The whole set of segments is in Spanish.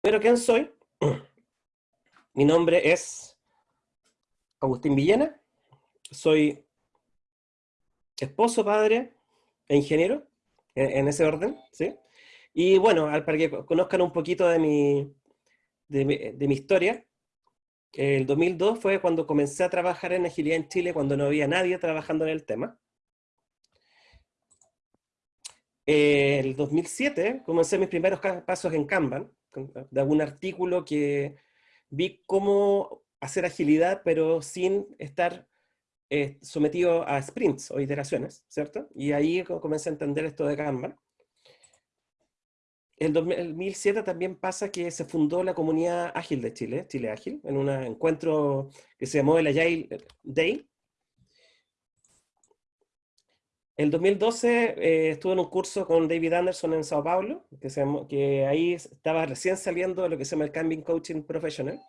Pero ¿quién soy? Mi nombre es Agustín Villena. Soy esposo, padre e ingeniero, en, ese orden, ¿sí? Y bueno, para que conozcan un poquito de mi, de mi, historia, el 2002 fue cuando comencé a trabajar en agilidad en Chile, cuando no había nadie trabajando en el tema. El 2007 comencé mis primeros pasos en Kanban, de algún artículo que vi cómo hacer agilidad, pero sin estar eh, sometido a sprints o iteraciones, ¿cierto? Y ahí comencé a entender esto de Kanban. En 2007 también pasa que se fundó la comunidad ágil de Chile, Chile Ágil, en un encuentro que se llamó el Agile Day. En 2012 eh, estuve en un curso con David Anderson en Sao Paulo, que, que ahí estaba recién saliendo de lo que se llama el Camping Coaching Professional,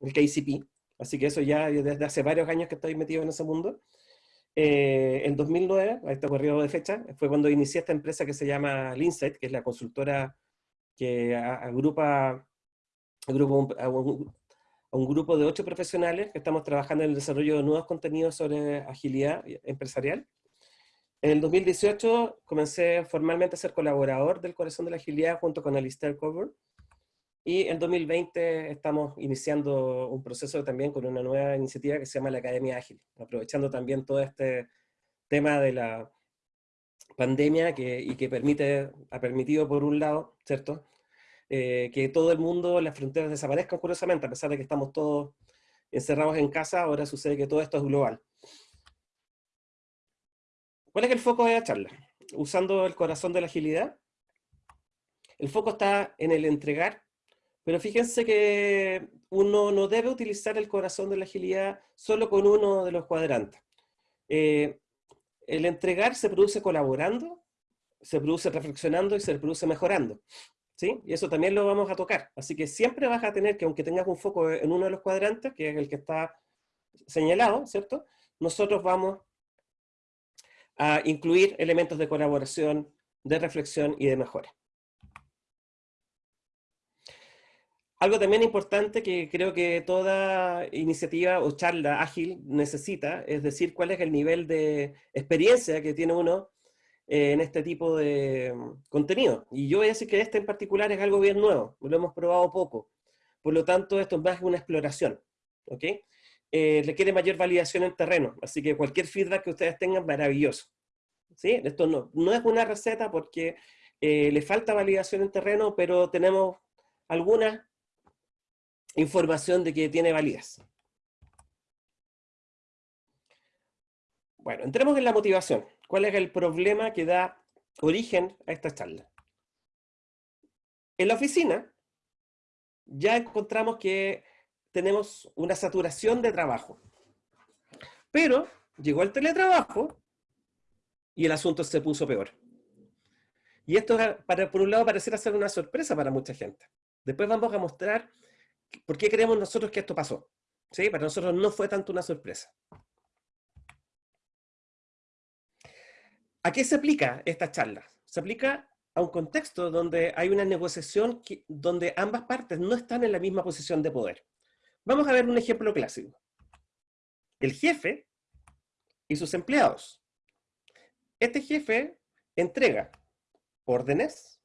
el KCP. Así que eso ya desde hace varios años que estoy metido en ese mundo. Eh, en 2009, a este periodo de fecha, fue cuando inicié esta empresa que se llama Linsight, que es la consultora que agrupa, a, un, grupo de ocho profesionales que estamos trabajando en el desarrollo de nuevos contenidos sobre agilidad empresarial. En el 2018 comencé formalmente a ser colaborador del Corazón de la Agilidad junto con Alistair Coburn, y en 2020 estamos iniciando un proceso también con una nueva iniciativa que se llama la Academia Ágil, aprovechando también todo este tema de la pandemia que, y que permite, ha permitido por un lado, ¿cierto? Eh, que todo el mundo, las fronteras desaparezcan curiosamente, a pesar de que estamos todos encerrados en casa, ahora sucede que todo esto es global. ¿Cuál es el foco de la charla? Usando el corazón de la agilidad, el foco está en el entregar pero fíjense que uno no debe utilizar el corazón de la agilidad solo con uno de los cuadrantes. Eh, el entregar se produce colaborando, se produce reflexionando y se produce mejorando. ¿sí? Y eso también lo vamos a tocar. Así que siempre vas a tener que, aunque tengas un foco en uno de los cuadrantes, que es el que está señalado, ¿cierto? Nosotros vamos a incluir elementos de colaboración, de reflexión y de mejora. Algo también importante que creo que toda iniciativa o charla ágil necesita, es decir, cuál es el nivel de experiencia que tiene uno eh, en este tipo de mm, contenido. Y yo voy a decir que este en particular es algo bien nuevo, lo hemos probado poco. Por lo tanto, esto es más que una exploración. ¿ok? Eh, requiere mayor validación en terreno, así que cualquier feedback que ustedes tengan, maravilloso. ¿sí? Esto no, no es una receta porque eh, le falta validación en terreno, pero tenemos algunas información de que tiene validez. Bueno, entremos en la motivación. ¿Cuál es el problema que da origen a esta charla? En la oficina ya encontramos que tenemos una saturación de trabajo. Pero llegó el teletrabajo y el asunto se puso peor. Y esto, para, por un lado, pareciera ser una sorpresa para mucha gente. Después vamos a mostrar ¿Por qué creemos nosotros que esto pasó? ¿Sí? Para nosotros no fue tanto una sorpresa. ¿A qué se aplica esta charla? Se aplica a un contexto donde hay una negociación donde ambas partes no están en la misma posición de poder. Vamos a ver un ejemplo clásico. El jefe y sus empleados. Este jefe entrega órdenes,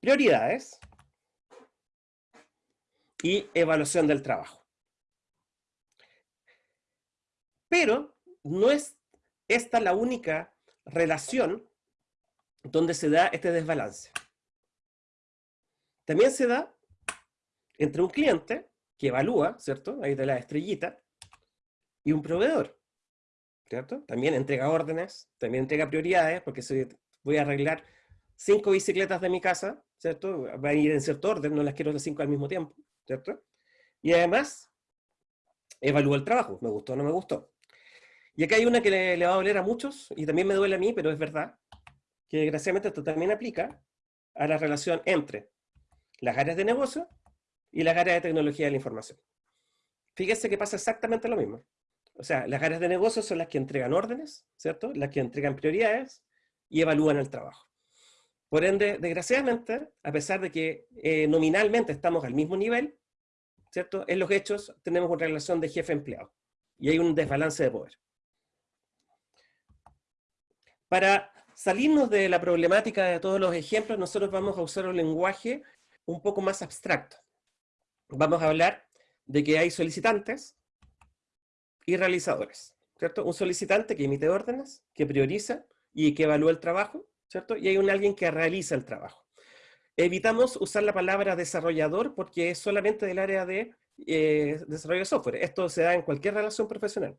prioridades, y evaluación del trabajo. Pero no es esta la única relación donde se da este desbalance. También se da entre un cliente que evalúa, ¿cierto? Ahí de la estrellita, y un proveedor, ¿cierto? También entrega órdenes, también entrega prioridades, porque si voy a arreglar cinco bicicletas de mi casa, ¿cierto? Va a ir en cierto orden, no las quiero las cinco al mismo tiempo. ¿cierto? Y además, evalúa el trabajo, me gustó o no me gustó. Y acá hay una que le, va a doler a muchos, y también me duele a mí, pero es verdad, que desgraciadamente esto también aplica a la relación entre las áreas de negocio y las áreas de tecnología de la información. Fíjese que pasa exactamente lo mismo. O sea, las áreas de negocio son las que entregan órdenes, ¿cierto? Las que entregan prioridades y evalúan el trabajo. Por ende, desgraciadamente, a pesar de que eh, nominalmente estamos al mismo nivel, ¿cierto? En los hechos tenemos una relación de jefe-empleado y hay un desbalance de poder. Para salirnos de la problemática de todos los ejemplos, nosotros vamos a usar un lenguaje un poco más abstracto. Vamos a hablar de que hay solicitantes y realizadores, ¿cierto? Un solicitante que emite órdenes, que prioriza y que evalúa el trabajo, ¿cierto? Y hay un alguien que realiza el trabajo. Evitamos usar la palabra desarrollador porque es solamente del área de eh, desarrollo de software. Esto se da en cualquier relación profesional.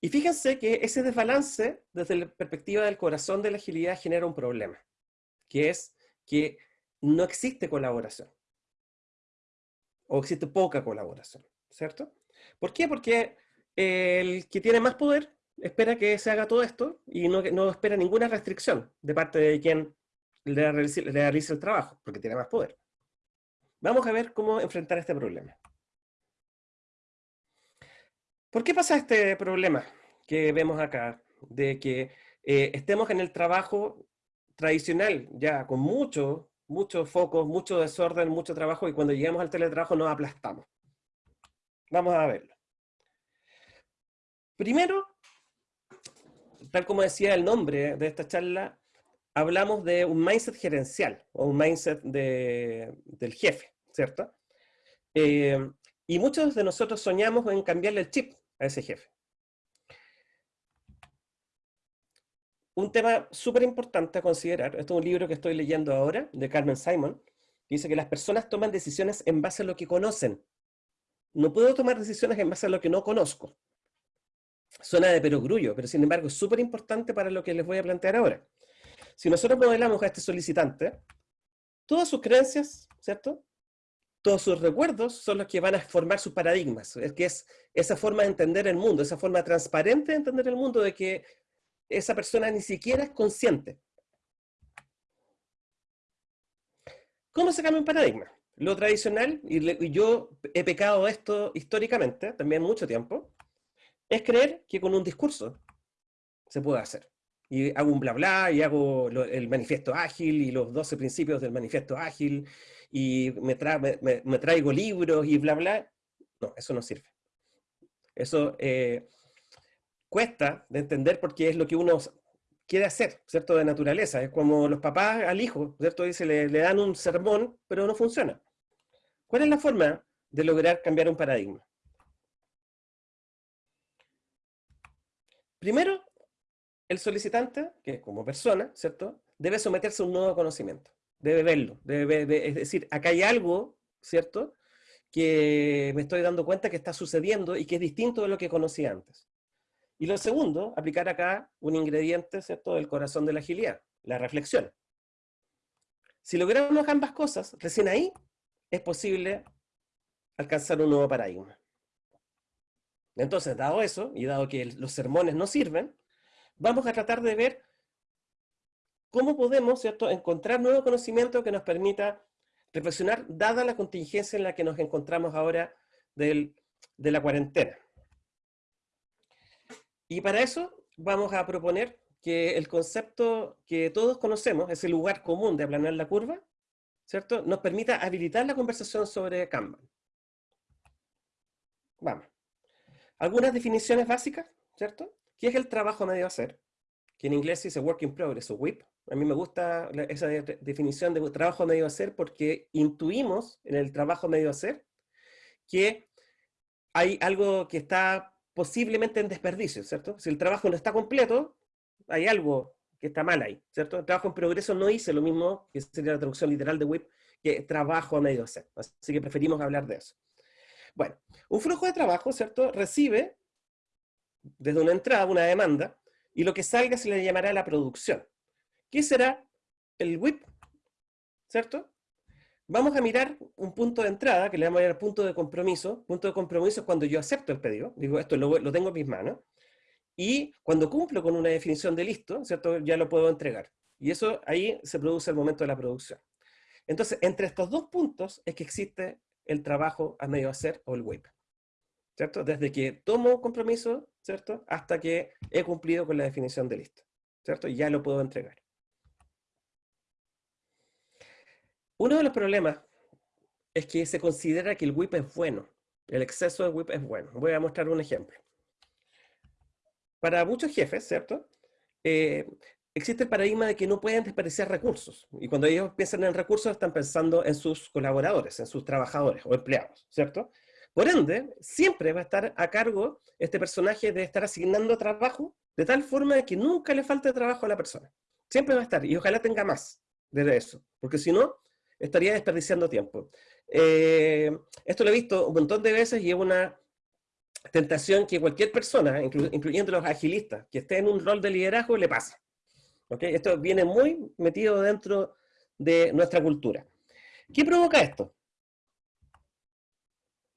Y fíjense que ese desbalance, desde la perspectiva del corazón de la agilidad, genera un problema, que es que no existe colaboración. O existe poca colaboración, ¿cierto? ¿Por qué? Porque el que tiene más poder espera que se haga todo esto y no, no espera ninguna restricción de parte de quien le realice, el trabajo, porque tiene más poder. Vamos a ver cómo enfrentar este problema. ¿Por qué pasa este problema que vemos acá? De que eh, estemos en el trabajo tradicional, ya con mucho, muchos focos, mucho desorden, mucho trabajo, y cuando llegamos al teletrabajo nos aplastamos. Vamos a verlo. Primero, tal como decía el nombre de esta charla, hablamos de un mindset gerencial, o un mindset del jefe, ¿cierto? Eh, y muchos de nosotros soñamos en cambiarle el chip a ese jefe. Un tema súper importante a considerar, esto es un libro que estoy leyendo ahora, de Carmen Simon, dice que las personas toman decisiones en base a lo que conocen. No puedo tomar decisiones en base a lo que no conozco. Suena de perogrullo, pero sin embargo es súper importante para lo que les voy a plantear ahora. Si nosotros modelamos a este solicitante, todas sus creencias, ¿cierto? Todos sus recuerdos son los que van a formar sus paradigmas. Es que es esa forma de entender el mundo, esa forma transparente de entender el mundo de que esa persona ni siquiera es consciente. ¿Cómo se cambia un paradigma? Lo tradicional, y yo he pecado esto históricamente, también mucho tiempo, es creer que con un discurso se puede hacer. Y hago un bla bla, y hago el manifiesto ágil, y los 12 principios del manifiesto ágil, y me, me, traigo libros, y bla bla. No, eso no sirve. Eso eh, cuesta de entender porque es lo que uno quiere hacer, ¿cierto? De naturaleza. Es como los papás al hijo, ¿cierto? Dice, le, le dan un sermón, pero no funciona. ¿Cuál es la forma de lograr cambiar un paradigma? Primero, el solicitante, que como persona, ¿cierto? Debe someterse a un nuevo conocimiento, debe verlo, debe, es decir, acá hay algo, ¿cierto? Que me estoy dando cuenta que está sucediendo y que es distinto de lo que conocí antes. Y lo segundo, aplicar acá un ingrediente, ¿cierto?, del corazón de la agilidad, la reflexión. Si logramos ambas cosas, recién ahí es posible alcanzar un nuevo paradigma. Entonces, dado eso, y dado que los sermones no sirven, vamos a tratar de ver cómo podemos ¿cierto? encontrar nuevo conocimiento que nos permita reflexionar, dada la contingencia en la que nos encontramos ahora de la cuarentena. Y para eso vamos a proponer que el concepto que todos conocemos, ese lugar común de aplanar la curva, ¿cierto? nos permita habilitar la conversación sobre Kanban. Vamos. Algunas definiciones básicas, ¿cierto? ¿Qué es el trabajo medio hacer? Que en inglés dice work in progress o WIP. A mí me gusta esa definición de trabajo medio hacer porque intuimos en el trabajo medio hacer que hay algo que está posiblemente en desperdicio, ¿cierto? Si el trabajo no está completo, hay algo que está mal ahí, ¿cierto? El trabajo en progreso no hice lo mismo, que sería la traducción literal de WIP, que trabajo a medio hacer. Así que preferimos hablar de eso. Bueno, un flujo de trabajo, ¿cierto? Recibe desde una entrada una demanda y lo que salga se le llamará la producción. ¿Qué será el WIP? ¿Cierto? Vamos a mirar un punto de entrada, que le vamos a llamar punto de compromiso. Punto de compromiso es cuando yo acepto el pedido, digo, esto lo, tengo en mis manos, y cuando cumplo con una definición de listo, ¿cierto? Ya lo puedo entregar. Y eso ahí se produce el momento de la producción. Entonces, entre estos dos puntos es que existe el trabajo a medio hacer o el WIP. ¿Cierto? Desde que tomo compromiso, ¿cierto? Hasta que he cumplido con la definición de listo. ¿cierto? Ya lo puedo entregar. Uno de los problemas es que se considera que el WIP es bueno. El exceso de WIP es bueno. Voy a mostrar un ejemplo. Para muchos jefes, ¿cierto? Eh, existe el paradigma de que no pueden desperdiciar recursos. Y cuando ellos piensan en recursos, están pensando en sus colaboradores, en sus trabajadores o empleados, ¿cierto? Por ende, siempre va a estar a cargo este personaje de estar asignando trabajo de tal forma que nunca le falte trabajo a la persona. Siempre va a estar, y ojalá tenga más de eso, porque si no, estaría desperdiciando tiempo. Eh, esto lo he visto un montón de veces y es una tentación que cualquier persona, incluyendo los agilistas, que esté en un rol de liderazgo, le pasa. Esto viene muy metido dentro de nuestra cultura. ¿Qué provoca esto?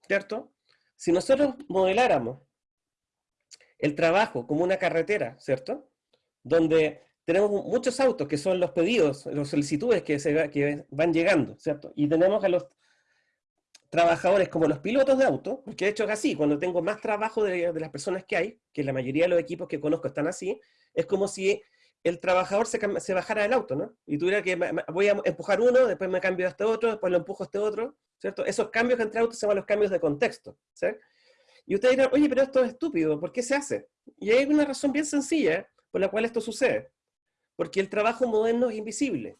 ¿Cierto? Si nosotros modeláramos el trabajo como una carretera, ¿cierto? Donde tenemos muchos autos que son los pedidos, las solicitudes que, se, van llegando, ¿cierto? Y tenemos a los trabajadores como los pilotos de auto, porque de hecho es así, cuando tengo más trabajo de, las personas que hay, que la mayoría de los equipos que conozco están así, es como si el trabajador se, bajara del auto, ¿no? Y tuviera que, voy a empujar uno, después me cambio a este otro, después lo empujo a este otro, ¿cierto? Esos cambios entre autos se llaman los cambios de contexto, ¿sí? Y ustedes dirán, oye, pero esto es estúpido, ¿por qué se hace? Y hay una razón bien sencilla por la cual esto sucede. Porque el trabajo moderno es invisible.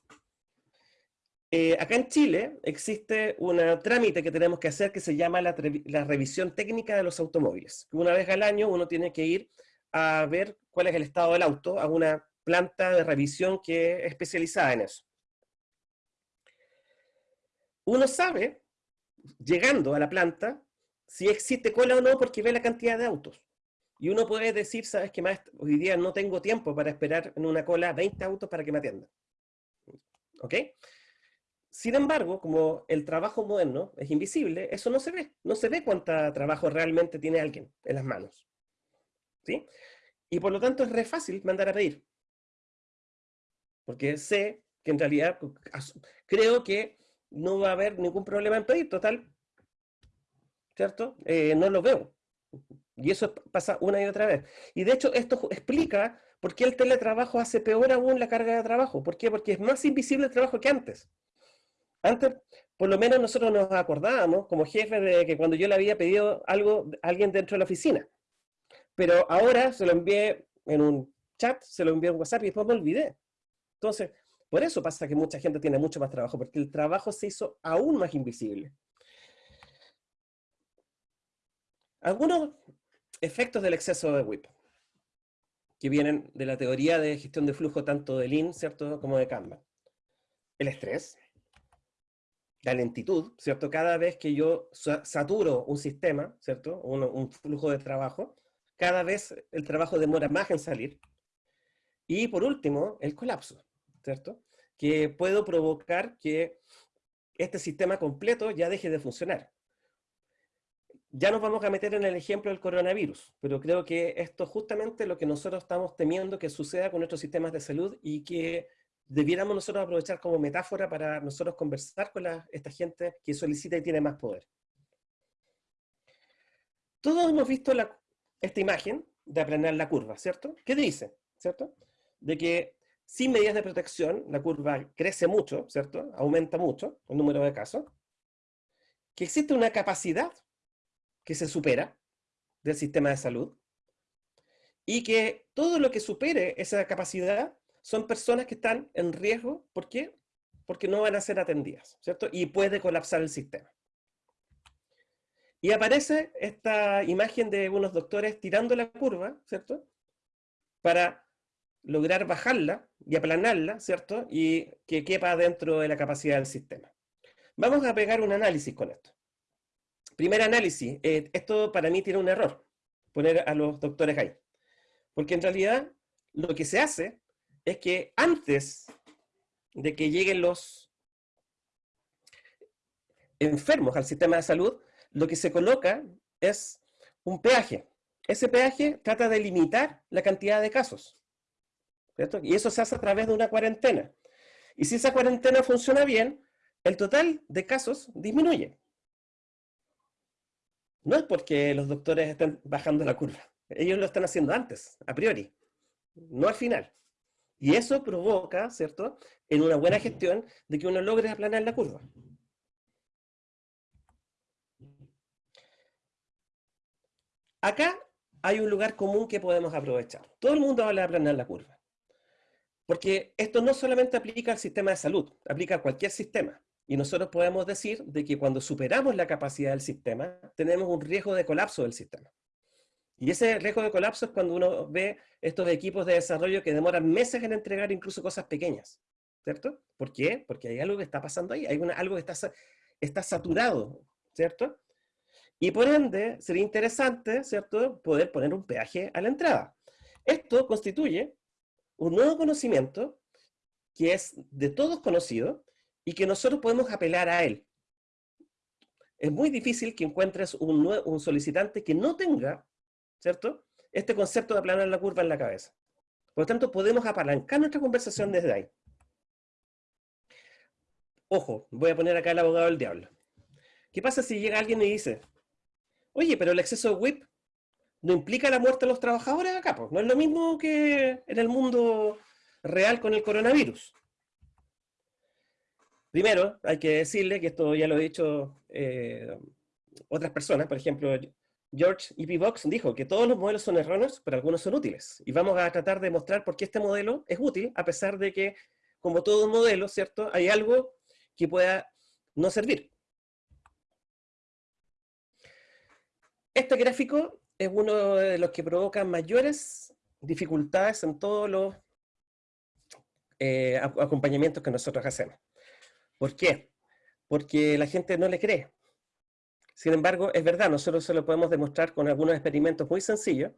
Eh, acá en Chile existe un trámite que tenemos que hacer que se llama la, revisión técnica de los automóviles. Una vez al año uno tiene que ir a ver cuál es el estado del auto a una planta de revisión que es especializada en eso. Uno sabe, llegando a la planta, si existe cola o no porque ve la cantidad de autos. Y uno puede decir, ¿sabes qué más? Hoy día no tengo tiempo para esperar en una cola 20 autos para que me atiendan. ¿Ok? Sin embargo, como el trabajo moderno es invisible, eso no se ve. No se ve cuánto trabajo realmente tiene alguien en las manos. ¿Sí? Y por lo tanto es re fácil mandar a pedir. Porque sé que en realidad creo que no va a haber ningún problema en pedir. Total, ¿cierto? Eh, no lo veo. Y eso pasa una y otra vez. Y de hecho esto explica por qué el teletrabajo hace peor aún la carga de trabajo. ¿Por qué? Porque es más invisible el trabajo que antes. Antes, por lo menos nosotros nos acordábamos como jefe de que cuando yo le había pedido algo a alguien dentro de la oficina. Pero ahora se lo envié en un chat, se lo envié en WhatsApp y después me olvidé. Entonces, por eso pasa que mucha gente tiene mucho más trabajo, porque el trabajo se hizo aún más invisible. Algunos efectos del exceso de WIP, que vienen de la teoría de gestión de flujo tanto de Lean, ¿cierto?, como de Kanban. El estrés, la lentitud, ¿cierto? Cada vez que yo saturo un sistema, ¿cierto? Un, flujo de trabajo, cada vez el trabajo demora más en salir. Y por último, el colapso, ¿cierto? Que puedo provocar que este sistema completo ya deje de funcionar. Ya nos vamos a meter en el ejemplo del coronavirus, pero creo que esto es justamente lo que nosotros estamos temiendo que suceda con nuestros sistemas de salud y que debiéramos nosotros aprovechar como metáfora para nosotros conversar con esta gente que solicita y tiene más poder. Todos hemos visto esta imagen de aplanar la curva, ¿cierto? ¿Qué dice? ¿Cierto? De que sin medidas de protección la curva crece mucho, ¿cierto? Aumenta mucho el número de casos. Que existe una capacidad que se supera del sistema de salud y que todo lo que supere esa capacidad son personas que están en riesgo, ¿por qué? Porque no van a ser atendidas, ¿cierto? Y puede colapsar el sistema. Y aparece esta imagen de unos doctores tirando la curva, ¿cierto? Para lograr bajarla y aplanarla, ¿cierto? Y que quepa dentro de la capacidad del sistema. Vamos a pegar un análisis con esto. Primer análisis. Eh, esto para mí tiene un error, poner a los doctores ahí. Porque en realidad lo que se hace es que antes de que lleguen los enfermos al sistema de salud, lo que se coloca es un peaje. Ese peaje trata de limitar la cantidad de casos. Y eso se hace a través de una cuarentena. Y si esa cuarentena funciona bien, el total de casos disminuye. No es porque los doctores estén bajando la curva. Ellos lo están haciendo antes, a priori, no al final. Y eso provoca, ¿cierto?, en una buena gestión, de que uno logre aplanar la curva. Acá hay un lugar común que podemos aprovechar. Todo el mundo habla de aplanar la curva. Porque esto no solamente aplica al sistema de salud, aplica a cualquier sistema. Y nosotros podemos decir de que cuando superamos la capacidad del sistema, tenemos un riesgo de colapso del sistema. Y ese riesgo de colapso es cuando uno ve estos equipos de desarrollo que demoran meses en entregar incluso cosas pequeñas. ¿Cierto? ¿Por qué? Porque hay algo que está pasando ahí, hay algo que está, está saturado, ¿cierto? Y por ende, sería interesante, ¿cierto?, poder poner un peaje a la entrada. Esto constituye un nuevo conocimiento que es de todos conocido y que nosotros podemos apelar a él. Es muy difícil que encuentres un, un solicitante que no tenga, ¿cierto?, este concepto de aplanar la curva en la cabeza. Por lo tanto, podemos apalancar nuestra conversación desde ahí. Ojo, voy a poner acá el abogado del diablo. ¿Qué pasa si llega alguien y dice, Oye, pero el exceso de WIP no implica la muerte de los trabajadores acá, pues. No es lo mismo que en el mundo real con el coronavirus. Primero, hay que decirle, que esto ya lo he dicho eh, otras personas, por ejemplo, George E.P. Box dijo que todos los modelos son erróneos, pero algunos son útiles. Y vamos a tratar de mostrar por qué este modelo es útil, a pesar de que, como todo modelo, ¿cierto? Hay algo que pueda no servir. Este gráfico es uno de los que provoca mayores dificultades en todos los eh, acompañamientos que nosotros hacemos. ¿Por qué? Porque la gente no le cree. Sin embargo, es verdad, nosotros se lo podemos demostrar con algunos experimentos muy sencillos,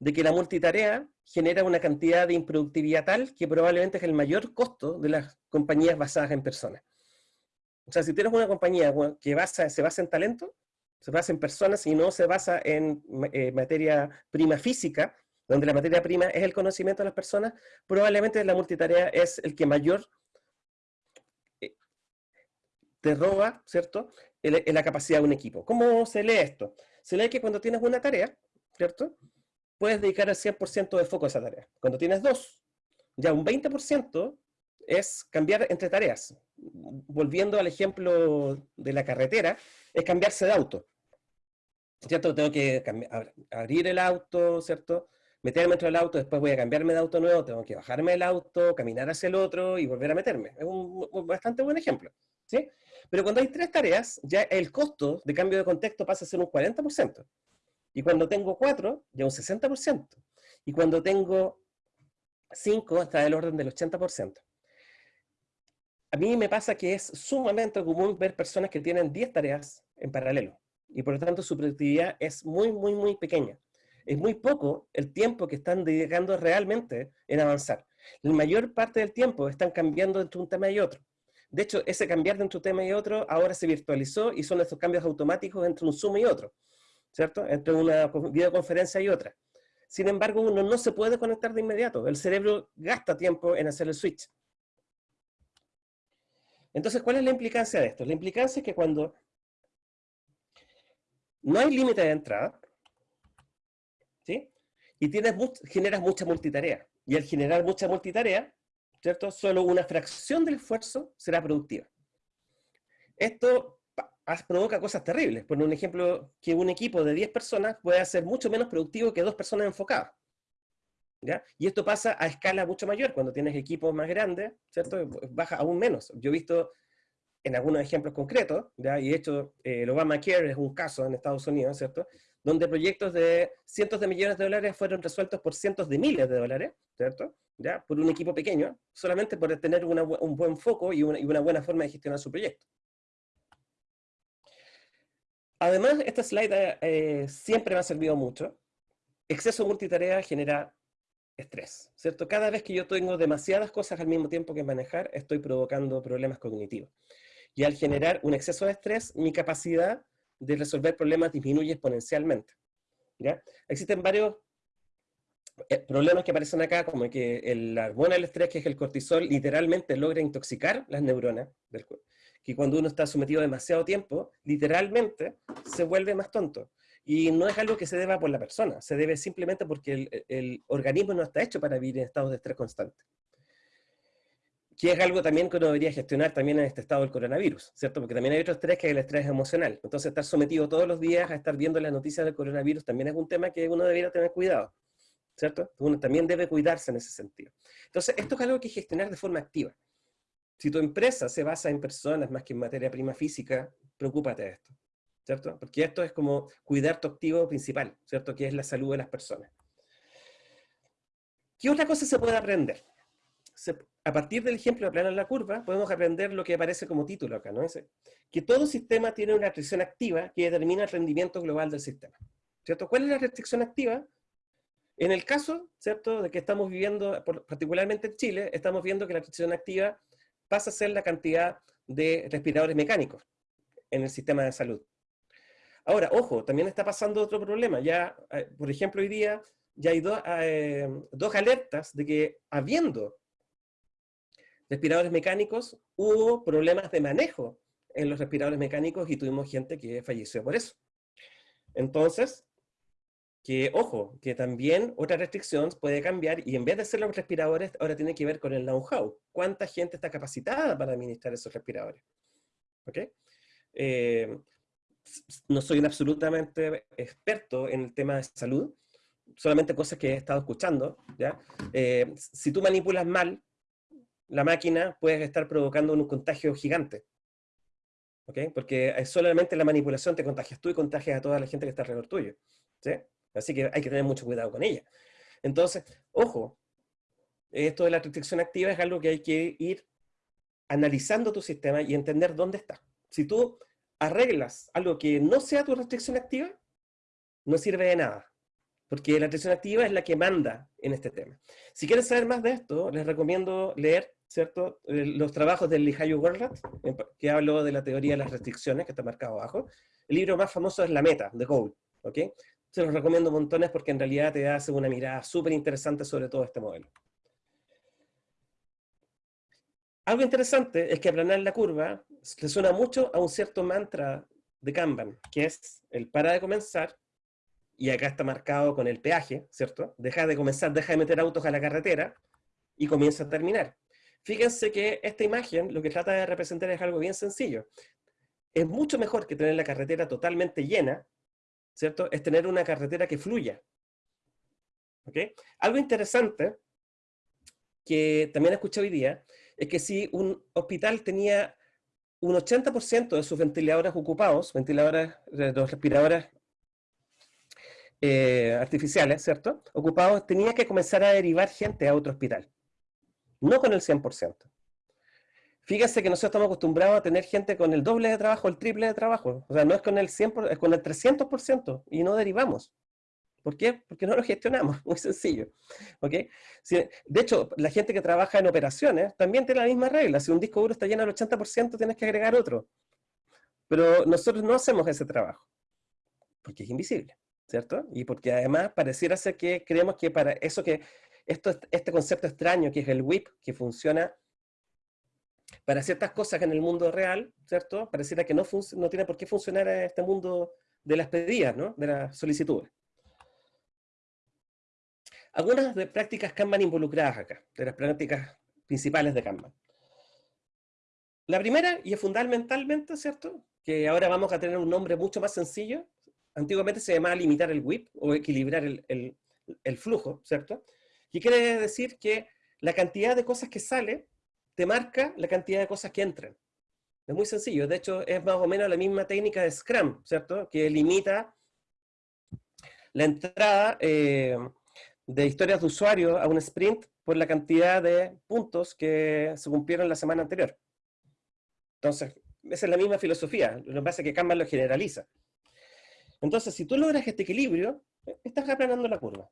de que la multitarea genera una cantidad de improductividad tal que probablemente es el mayor costo de las compañías basadas en personas. O sea, si tienes una compañía que se basa en talento, se basa en personas y no se basa en eh, materia prima física, donde la materia prima es el conocimiento de las personas, probablemente la multitarea es el que mayor te roba, ¿cierto?, en la capacidad de un equipo. ¿Cómo se lee esto? Se lee que cuando tienes una tarea, ¿cierto?, puedes dedicar el 100% de foco a esa tarea. Cuando tienes dos, ya un 20% es cambiar entre tareas. Volviendo al ejemplo de la carretera, es cambiarse de auto. ¿cierto? Tengo que abrir el auto, ¿cierto? Meterme dentro del auto, después voy a cambiarme de auto nuevo, tengo que bajarme del auto, caminar hacia el otro y volver a meterme. Es un, bastante buen ejemplo, ¿sí? Pero cuando hay tres tareas, ya el costo de cambio de contexto pasa a ser un 40%. Y cuando tengo cuatro, ya un 60%. Y cuando tengo cinco, está del orden del 80%. A mí me pasa que es sumamente común ver personas que tienen 10 tareas en paralelo y por lo tanto su productividad es muy, muy, muy pequeña. Es muy poco el tiempo que están dedicando realmente en avanzar. La mayor parte del tiempo están cambiando entre un tema y otro. De hecho, ese cambiar entre un tema y otro ahora se virtualizó y son estos cambios automáticos entre un Zoom y otro, ¿cierto? Entre una videoconferencia y otra. Sin embargo, uno no se puede conectar de inmediato. El cerebro gasta tiempo en hacer el switch. Entonces, ¿cuál es la implicancia de esto? La implicancia es que cuando no hay límite de entrada, ¿sí? Y tienes, generas mucha multitarea. Y al generar mucha multitarea, ¿cierto? Solo una fracción del esfuerzo será productiva. Esto provoca cosas terribles. Por un ejemplo, que un equipo de 10 personas puede ser mucho menos productivo que dos personas enfocadas. ¿Ya? Y esto pasa a escala mucho mayor, cuando tienes equipos más grandes, ¿cierto? Baja aún menos. Yo he visto en algunos ejemplos concretos, ¿ya? y de hecho eh, el Obamacare es un caso en Estados Unidos, ¿cierto? Donde proyectos de cientos de millones de dólares fueron resueltos por cientos de miles de dólares, ¿cierto? ¿Ya? Por un equipo pequeño, solamente por tener un buen foco y una, buena forma de gestionar su proyecto. Además, esta slide eh, siempre me ha servido mucho. Exceso multitarea genera estrés, ¿cierto? Cada vez que yo tengo demasiadas cosas al mismo tiempo que manejar, estoy provocando problemas cognitivos y al generar un exceso de estrés, mi capacidad de resolver problemas disminuye exponencialmente. ¿ya? Existen varios eh, problemas que aparecen acá, como que el hormona del estrés, que es el cortisol, literalmente logra intoxicar las neuronas del cuerpo. Que cuando uno está sometido demasiado tiempo, literalmente se vuelve más tonto. Y no es algo que se deba por la persona, se debe simplemente porque el, el organismo no está hecho para vivir en estados de estrés constante. Que es algo también que uno debería gestionar también en este estado del coronavirus, ¿cierto? Porque también hay otro estrés que es el estrés emocional. Entonces, estar sometido todos los días a estar viendo las noticias del coronavirus también es un tema que uno debería tener cuidado, ¿cierto? Uno también debe cuidarse en ese sentido. Entonces, esto es algo que gestionar de forma activa. Si tu empresa se basa en personas más que en materia prima física, preocúpate de esto, ¿cierto? Porque esto es como cuidar tu activo principal, ¿cierto? Que es la salud de las personas. ¿Qué otra cosa se puede aprender? A partir del ejemplo de aplanar la curva, podemos aprender lo que aparece como título acá, ¿no? que todo sistema tiene una restricción activa que determina el rendimiento global del sistema. ¿Cierto? ¿Cuál es la restricción activa? En el caso, ¿cierto?, de que estamos viviendo, particularmente en Chile, estamos viendo que la restricción activa pasa a ser la cantidad de respiradores mecánicos en el sistema de salud. Ahora, ojo, también está pasando otro problema. Ya, eh, por ejemplo, hoy día ya hay eh, dos alertas de que habiendo respiradores mecánicos, hubo problemas de manejo en los respiradores mecánicos y tuvimos gente que falleció por eso. Entonces, que ojo, que también otra restricción puede cambiar y en vez de ser los respiradores, ahora tiene que ver con el know-how. ¿Cuánta gente está capacitada para administrar esos respiradores? ¿Ok? Eh, no soy un absolutamente experto en el tema de salud, solamente cosas que he estado escuchando. ¿ya? Eh, si tú manipulas mal la máquina puede estar provocando un contagio gigante. ¿Ok? Porque solamente la manipulación te contagias tú y contagias a toda la gente que está alrededor tuyo. ¿sí? Así que hay que tener mucho cuidado con ella. Entonces, ojo, esto de la restricción activa es algo que hay que ir analizando tu sistema y entender dónde está. Si tú arreglas algo que no sea tu restricción activa, no sirve de nada. Porque la restricción activa es la que manda en este tema. Si quieren saber más de esto, les recomiendo leer ¿cierto? Los trabajos del Lihayu Gorlat, que hablo de la teoría de las restricciones, que está marcado abajo. El libro más famoso es La Meta, de Goal, ¿ok? Se los recomiendo montones porque en realidad te hace una mirada súper interesante sobre todo este modelo. Algo interesante es que aplanar la curva le suena mucho a un cierto mantra de Kanban, que es el para de comenzar, y acá está marcado con el peaje, ¿cierto? Deja de comenzar, deja de meter autos a la carretera, y comienza a terminar. Fíjense que esta imagen lo que trata de representar es algo bien sencillo. Es mucho mejor que tener la carretera totalmente llena, ¿cierto? Es tener una carretera que fluya. ¿Ok? Algo interesante que también escuché hoy día es que si un hospital tenía un 80% de sus ventiladores ocupados, ventiladores, los respiradores eh, artificiales, ¿cierto? Ocupados, tenía que comenzar a derivar gente a otro hospital no con el 100%. Fíjese que nosotros estamos acostumbrados a tener gente con el doble de trabajo, el triple de trabajo. O sea, no es con el 100%, es con el 300% y no derivamos. ¿Por qué? Porque no lo gestionamos, muy sencillo. ¿Ok? de hecho, la gente que trabaja en operaciones también tiene la misma regla. Si un disco duro está lleno al 80%, tienes que agregar otro. Pero nosotros no hacemos ese trabajo, porque es invisible, ¿cierto? Y porque además pareciera ser que creemos que para eso que esto, este concepto extraño que es el WIP, que funciona para ciertas cosas en el mundo real, ¿cierto? Pareciera que no, no tiene por qué funcionar en este mundo de las pedidas, ¿no? De las solicitudes. Algunas de prácticas Kanban involucradas acá, de las prácticas principales de Kanban. La primera, y es fundamentalmente, ¿cierto? Que ahora vamos a tener un nombre mucho más sencillo. Antiguamente se llamaba limitar el WIP o equilibrar el, flujo, ¿cierto? ¿Qué quiere decir? Que la cantidad de cosas que sale te marca la cantidad de cosas que entran. Es muy sencillo, de hecho es más o menos la misma técnica de Scrum, ¿cierto? Que limita la entrada eh, de historias de usuario a un sprint por la cantidad de puntos que se cumplieron la semana anterior. Entonces, esa es la misma filosofía, lo que pasa es que Kanban lo generaliza. Entonces, si tú logras este equilibrio, estás aplanando la curva.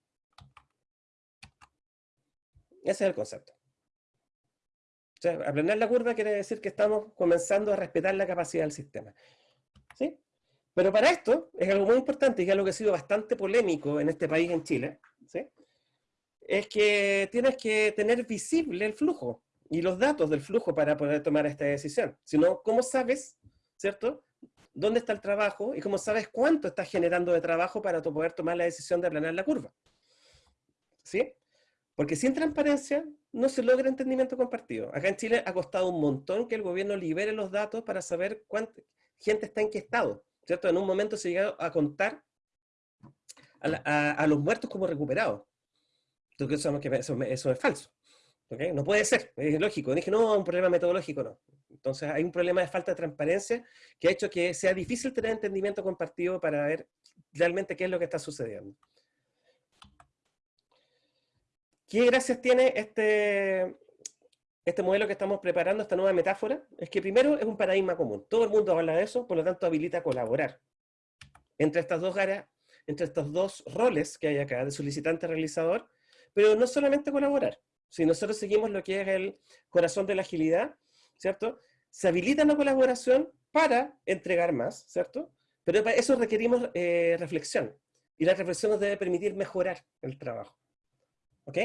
Ese es el concepto. O sea, aprender la curva quiere decir que estamos comenzando a respetar la capacidad del sistema. ¿Sí? Pero para esto, es algo muy importante y es algo que ha sido bastante polémico en este país, en Chile, ¿sí? es que tienes que tener visible el flujo y los datos del flujo para poder tomar esta decisión. Si no, ¿cómo sabes, cierto? ¿Dónde está el trabajo? Y cómo sabes cuánto estás generando de trabajo para poder tomar la decisión de aplanar la curva. ¿Sí? Porque sin transparencia no se logra entendimiento compartido. Acá en Chile ha costado un montón que el gobierno libere los datos para saber cuánta gente está en qué estado, ¿cierto? En un momento se llegó a contar a, los muertos como recuperados. Entonces, eso, eso, es falso. No puede ser, es lógico. Dije, no, un problema metodológico, no. Entonces hay un problema de falta de transparencia que ha hecho que sea difícil tener entendimiento compartido para ver realmente qué es lo que está sucediendo. ¿Qué gracias tiene este, este modelo que estamos preparando, esta nueva metáfora? Es que primero es un paradigma común. Todo el mundo habla de eso, por lo tanto habilita a colaborar. Entre estas dos áreas, entre estos dos roles que hay acá, de solicitante-realizador, pero no solamente colaborar. Si nosotros seguimos lo que es el corazón de la agilidad, ¿cierto? Se habilita la colaboración para entregar más, ¿cierto? Pero para eso requerimos eh, reflexión. Y la reflexión nos debe permitir mejorar el trabajo. ¿Ok?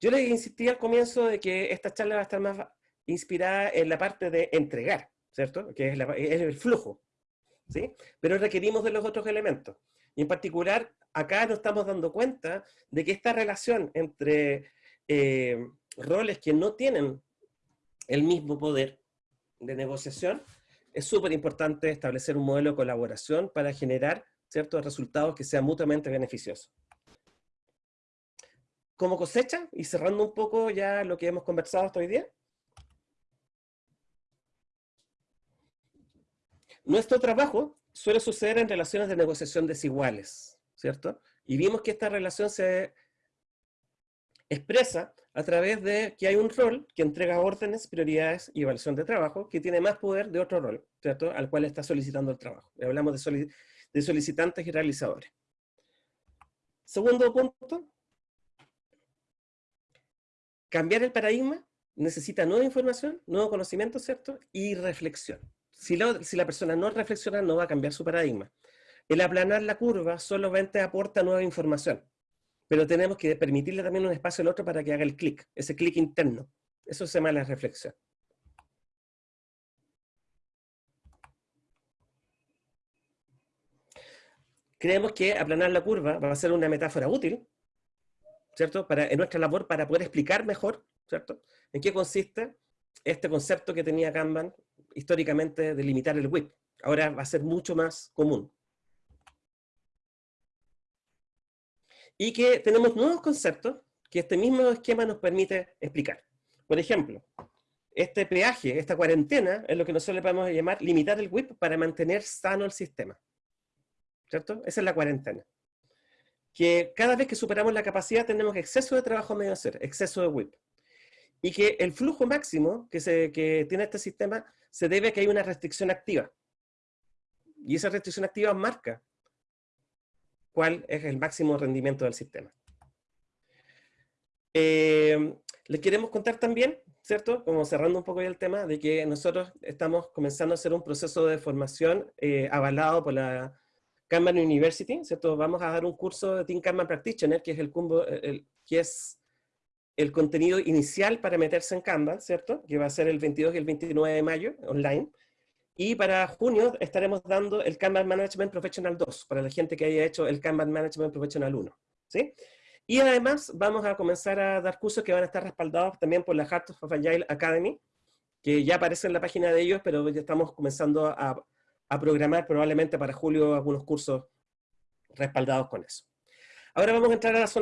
Yo les insistí al comienzo de que esta charla va a estar más inspirada en la parte de entregar, ¿cierto? Que es, el flujo, ¿sí? Pero requerimos de los otros elementos. Y en particular, acá nos estamos dando cuenta de que esta relación entre eh, roles que no tienen el mismo poder de negociación, es súper importante establecer un modelo de colaboración para generar ciertos resultados que sean mutuamente beneficiosos como cosecha, y cerrando un poco ya lo que hemos conversado hasta hoy día, nuestro trabajo suele suceder en relaciones de negociación desiguales, ¿cierto? Y vimos que esta relación se expresa a través de que hay un rol que entrega órdenes, prioridades y evaluación de trabajo, que tiene más poder de otro rol, ¿cierto? Al cual está solicitando el trabajo. Hablamos de, solicitantes y realizadores. Segundo punto, cambiar el paradigma necesita nueva información, nuevo conocimiento, ¿cierto? Y reflexión. Si, si la persona no reflexiona, no va a cambiar su paradigma. El aplanar la curva solamente aporta nueva información, pero tenemos que permitirle también un espacio al otro para que haga el clic, ese clic interno. Eso se llama la reflexión. Creemos que aplanar la curva va a ser una metáfora útil, ¿cierto? Para, en nuestra labor para poder explicar mejor, ¿cierto? En qué consiste este concepto que tenía Kanban históricamente de limitar el WIP. Ahora va a ser mucho más común. Y que tenemos nuevos conceptos que este mismo esquema nos permite explicar. Por ejemplo, este peaje, esta cuarentena, es lo que nosotros le podemos llamar limitar el WIP para mantener sano el sistema. ¿Cierto? Esa es la cuarentena que cada vez que superamos la capacidad tenemos exceso de trabajo medio hacer, exceso de WIP. Y que el flujo máximo que, se, que tiene este sistema se debe a que hay una restricción activa. Y esa restricción activa marca cuál es el máximo rendimiento del sistema. Eh, les queremos contar también, ¿cierto? Como cerrando un poco el tema, de que nosotros estamos comenzando a hacer un proceso de formación eh, avalado por la Kanban University, ¿cierto? Vamos a dar un curso de Team Kanban Practitioner, que es el, que es el contenido inicial para meterse en Kanban, ¿cierto? Que va a ser el 22 y el 29 de mayo, online. Y para junio estaremos dando el Kanban Management Professional 2, para la gente que haya hecho el Kanban Management Professional 1, ¿sí? Y además vamos a comenzar a dar cursos que van a estar respaldados también por la Heart of Agile Academy, que ya aparece en la página de ellos, pero ya estamos comenzando a a programar probablemente para julio algunos cursos respaldados con eso. Ahora vamos a entrar a la zona